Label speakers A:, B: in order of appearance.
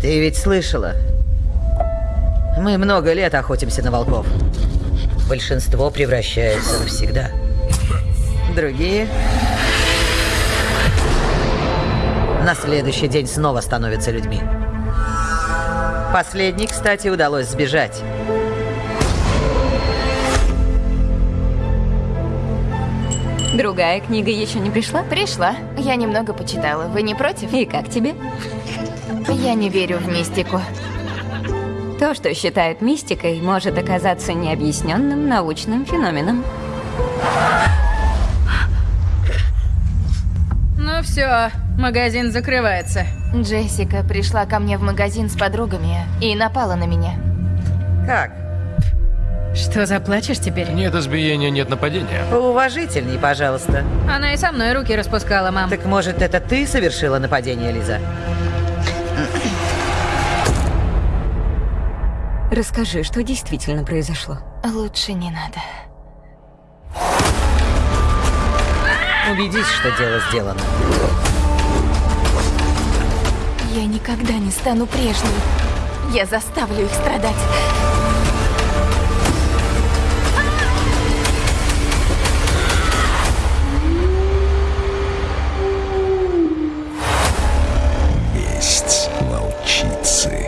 A: Ты ведь слышала? Мы много лет охотимся на волков. Большинство превращается навсегда. Другие на следующий день снова становятся людьми. Последний, кстати, удалось сбежать.
B: Другая книга еще не пришла?
C: Пришла. Я немного почитала. Вы не против?
B: И как тебе?
C: Я не верю в мистику.
B: То, что считают мистикой, может оказаться необъясненным научным феноменом.
D: Ну все, магазин закрывается.
C: Джессика пришла ко мне в магазин с подругами и напала на меня.
A: Как?
D: Что, заплачешь теперь?
E: Нет избиения, нет нападения.
A: Поуважительней, пожалуйста.
D: Она и со мной руки распускала, мам.
A: Так может, это ты совершила нападение, Лиза?
B: Расскажи, что действительно произошло.
C: Лучше не надо.
A: Убедись, что дело сделано.
C: Я никогда не стану прежней. Я заставлю их страдать. Есть волчицы.